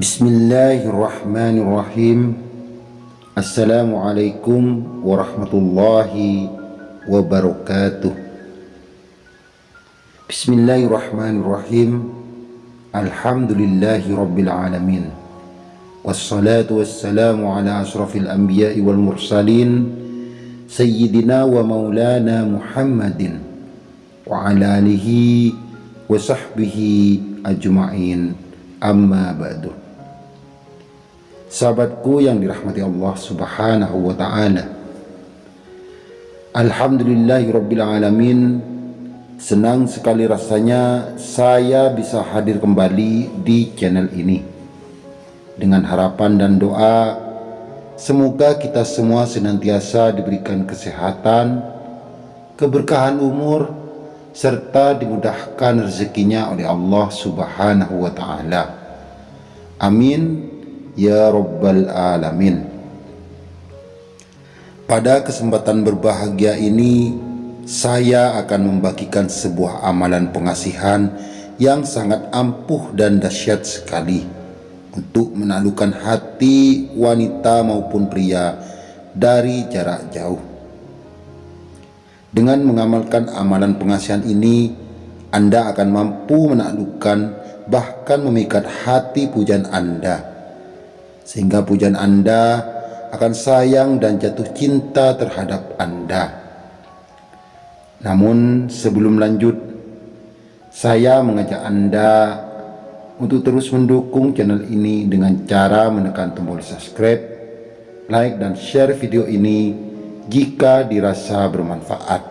بسم الله الرحمن الرحيم السلام عليكم ورحمة الله وبركاته بسم الله الرحمن الرحيم الحمد لله رب العالمين والصلاة والسلام على أشرف الأنبياء والمرسلين سيدنا ومولانا محمد وعلى آله وصحبه أجمعين أما بعد Sahabatku yang dirahmati Allah subhanahu wa ta'ala. Alhamdulillahi Rabbil Alamin. Senang sekali rasanya saya bisa hadir kembali di channel ini. Dengan harapan dan doa Semoga kita semua senantiasa diberikan kesehatan Keberkahan umur Serta dimudahkan rezekinya oleh Allah subhanahu wa ta'ala. Amin Ya Rabbal Alamin. Pada kesempatan berbahagia ini Saya akan membagikan sebuah amalan pengasihan Yang sangat ampuh dan dahsyat sekali Untuk menaklukkan hati wanita maupun pria Dari jarak jauh. Dengan mengamalkan amalan pengasihan ini Anda akan mampu menaklukkan bahkan memikat hati pujan Anda sehingga pujian Anda akan sayang dan jatuh cinta terhadap Anda. Namun sebelum lanjut, saya mengajak Anda untuk terus mendukung channel ini dengan cara menekan tombol subscribe, like dan share video ini jika dirasa bermanfaat.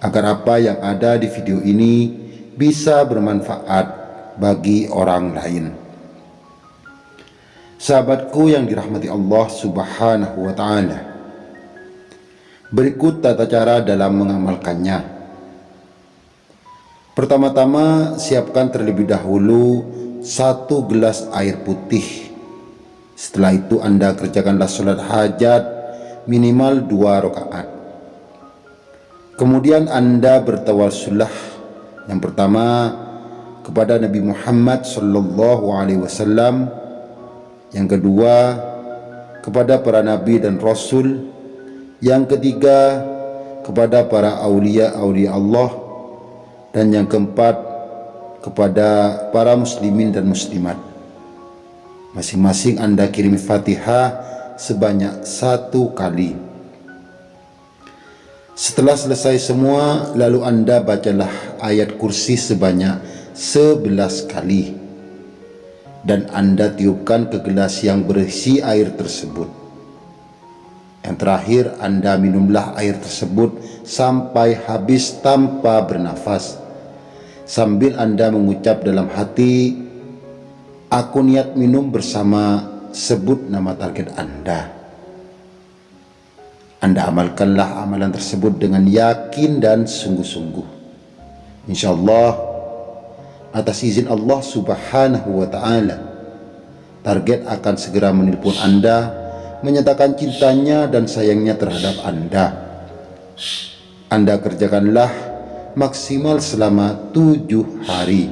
Agar apa yang ada di video ini bisa bermanfaat bagi orang lain. Sahabatku yang dirahmati Allah subhanahu wa ta'ala. Berikut tata cara dalam mengamalkannya. Pertama-tama siapkan terlebih dahulu satu gelas air putih. Setelah itu anda kerjakanlah sholat hajat minimal dua rakaat. Kemudian anda bertawasulah Yang pertama kepada Nabi Muhammad sallallahu alaihi wasallam yang kedua kepada para nabi dan rasul. Yang ketiga kepada para aulia-aulia Allah. Dan yang keempat kepada para muslimin dan muslimat. Masing-masing anda kirim fatihah sebanyak satu kali. Setelah selesai semua lalu anda bacalah ayat kursi sebanyak sebelas kali dan Anda tiupkan ke gelas yang berisi air tersebut. Yang terakhir, Anda minumlah air tersebut sampai habis tanpa bernafas. Sambil Anda mengucap dalam hati, Aku niat minum bersama sebut nama target Anda. Anda amalkanlah amalan tersebut dengan yakin dan sungguh-sungguh. InsyaAllah, atas izin Allah subhanahu wa ta'ala. Target akan segera menelpon anda menyatakan cintanya dan sayangnya terhadap anda. Anda kerjakanlah maksimal selama tujuh hari.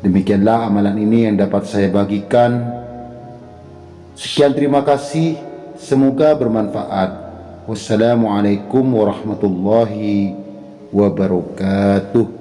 Demikianlah amalan ini yang dapat saya bagikan. Sekian terima kasih. Semoga bermanfaat. Wassalamualaikum warahmatullahi wabarakatuh